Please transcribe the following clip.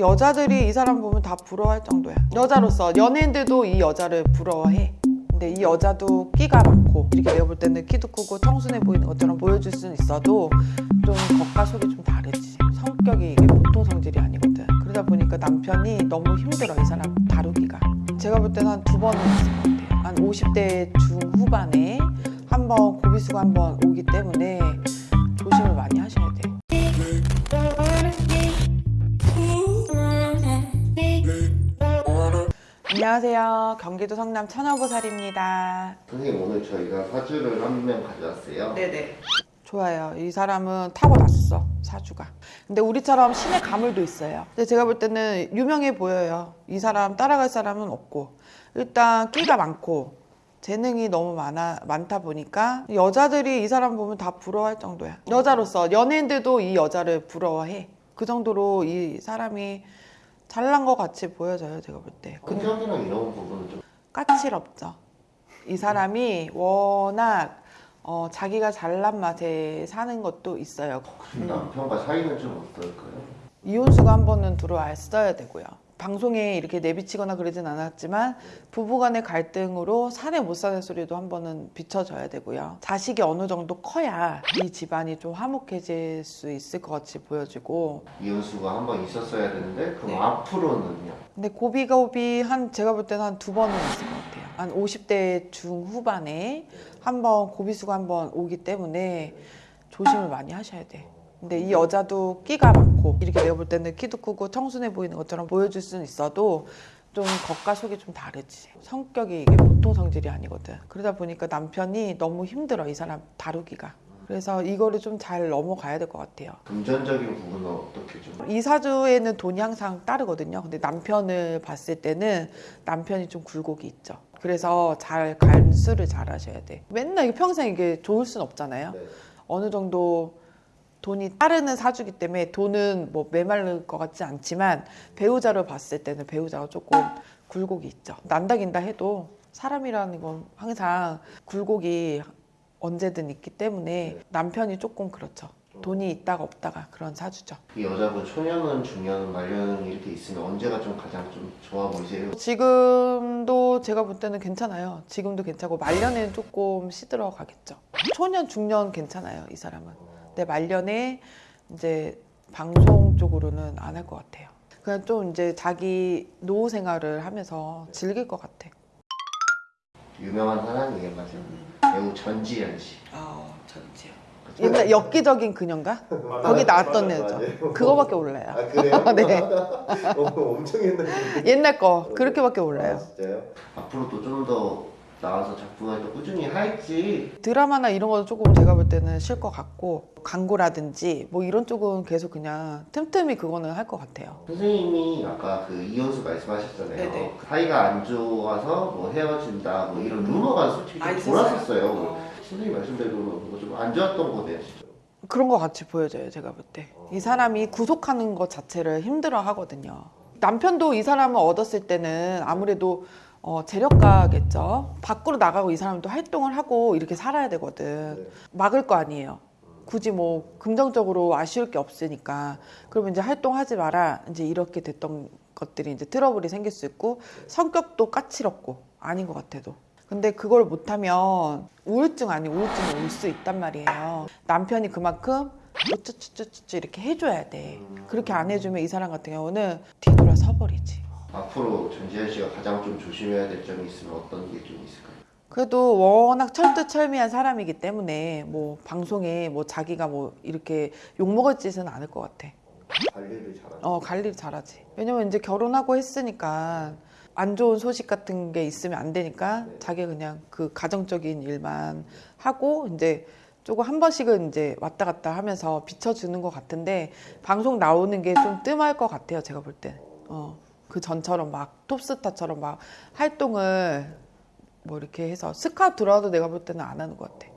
여자들이 이 사람 보면 다 부러워할 정도야. 여자로서 연예인들도 이 여자를 부러워해. 근데 이 여자도 끼가 많고 이렇게 내가 볼 때는 키도 크고 청순해 보이는 것처럼 보여줄 수는 있어도 좀 겉과 속이 좀 다르지. 성격이 이게 보통 성질이 아니거든. 그러다 보니까 남편이 너무 힘들어 이 사람 다루기가. 제가 볼 때는 한 두 번은 있을 것 같아요. 한 50대 중후반에 한 번 고비수가 한 번 오기 때문에 조심을 많이 하셔야 돼 안녕하세요 경기도 성남 천여보살입니다 선생님 오늘 저희가 사주를 한 명 가져왔어요. 네네. 좋아요. 이 사람은 타고났어 사주가. 근데 우리처럼 신의 가물도 있어요. 근데 제가 볼 때는 유명해 보여요. 이 사람 따라갈 사람은 없고 일단 끼가 많고 재능이 너무 많아 많다 보니까 여자들이 이 사람 보면 다 부러워할 정도야. 여자로서 연예인들도 이 여자를 부러워해. 그 정도로 이 사람이 잘난 것 같이 보여져요. 제가 볼 때. 근데 성격이랑 이런 부분은 좀 까칠없죠. 이 사람이 워낙 어, 자기가 잘난 맛에 사는 것도 있어요. 혹시 남편과 사이는 좀 어떨까요? 이혼수가 한 번은 들어왔어야 되고요. 방송에 이렇게 내비치거나 그러진 않았지만 부부간의 갈등으로 사내 못 사는 소리도 한 번은 비춰져야 되고요. 자식이 어느 정도 커야 이 집안이 좀 화목해질 수 있을 것 같이 보여지고 이혼수가 한 번 있었어야 되는데 그럼 네. 앞으로는요? 근데 고비고비 한 제가 볼 때는 한 두 번은 있을 것 같아요. 한 50대 중후반에 한 번 고비수가 한 번 오기 때문에 조심을 많이 하셔야 돼. 근데 이 여자도 끼가 많고 이렇게 내가 볼 때는 키도 크고 청순해 보이는 것처럼 보여줄 수는 있어도 좀 겉과 속이 좀 다르지. 성격이 이게 보통 성질이 아니거든. 그러다 보니까 남편이 너무 힘들어 이 사람 다루기가. 그래서 이거를 좀 잘 넘어가야 될 것 같아요. 금전적인 부분은 어떻게 좀? 이 사주에는 돈이 항상 따르거든요. 근데 남편을 봤을 때는 남편이 좀 굴곡이 있죠. 그래서 잘 간수를 잘 하셔야 돼. 맨날 평생 이게 좋을 순 없잖아요. 네. 어느 정도 돈이 따르는 사주기 때문에 돈은 뭐 메말릴 것 같지 않지만 배우자를 봤을 때는 배우자가 조금 굴곡이 있죠. 난다 긴다 해도 사람이라는 건 항상 굴곡이 언제든 있기 때문에 남편이 조금 그렇죠. 돈이 있다가 없다가 그런 사주죠. 이 여자분 초년은 중년은 말년은 이렇게 있으면 언제가 좀 가장 좀 좋아 보이세요? 지금도 제가 볼 때는 괜찮아요. 지금도 괜찮고 말년에는 조금 시들어 가겠죠. 초년 중년 괜찮아요. 이 사람은. 근데 말년에 이제 방송 쪽으로는 안 할 것 같아요. 그냥 좀 이제 자기 노후 생활을 하면서 즐길 것 같아. 유명한 사람이에요, 맞아요. 배우 전지현 씨. 아. 그쵸? 옛날 엽기적인 그녀인가? 거기 나왔던 애죠. 그거밖에 몰라요. 아 그래요? 네. 어, 엄청 옛날 옛날 거 그렇게밖에 몰라요. 아, 진짜요? 앞으로도 좀 더 나와서 작품을 더 꾸준히 할지 드라마나 이런 거는 조금 제가 볼 때는 쉴 것 같고 광고라든지 뭐 이런 쪽은 계속 그냥 틈틈이 그거는 할 것 같아요. 선생님이 아까 그 이혼수 말씀하셨잖아요. 네네. 사이가 안 좋아서 뭐 헤어진다 뭐 이런 루머가 솔직히 좀 아? 돌았었어요. 선생님 말씀대로 뭐 좀 안 좋았던 거네요, 진짜. 그런 것 같이 보여져요, 제가 볼 때. 이 사람이 구속하는 것 자체를 힘들어 하거든요. 남편도 이 사람을 얻었을 때는 아무래도 어, 재력가겠죠. 밖으로 나가고 이 사람도 활동을 하고 이렇게 살아야 되거든. 네. 막을 거 아니에요. 굳이 뭐 긍정적으로 아쉬울 게 없으니까 그러면 이제 활동하지 마라 이제 이렇게 됐던 것들이 이제 트러블이 생길 수 있고 성격도 까칠없고 아닌 것 같아도 근데 그걸 못하면 우울증 아닌 우울증이 올 수 있단 말이에요 남편이 그만큼 우쭈쭈쭈쭈 이렇게 해줘야 돼 그렇게 안 해주면 이 사람 같은 경우는 뒤돌아 서버리지 앞으로 전지현 씨가 가장 좀 조심해야 될 점이 있으면 어떤 게 좀 있을까요? 그래도 워낙 철두철미한 사람이기 때문에 뭐 방송에 뭐 자기가 뭐 이렇게 욕먹을 짓은 않을 것 같아 관리를 잘하는. 어 관리 잘하지. 왜냐면 이제 결혼하고 했으니까 안 좋은 소식 같은 게 있으면 안 되니까 네. 자기 그냥 그 가정적인 일만 하고 이제 조금 한 번씩은 이제 왔다 갔다 하면서 비춰주는 것 같은데 방송 나오는 게 좀 뜸할 것 같아요. 제가 볼 때. 어. 그 전처럼 막 톱스타처럼 막 활동을 뭐 이렇게 해서 스카 들어와도 내가 볼 때는 안 하는 것 같아.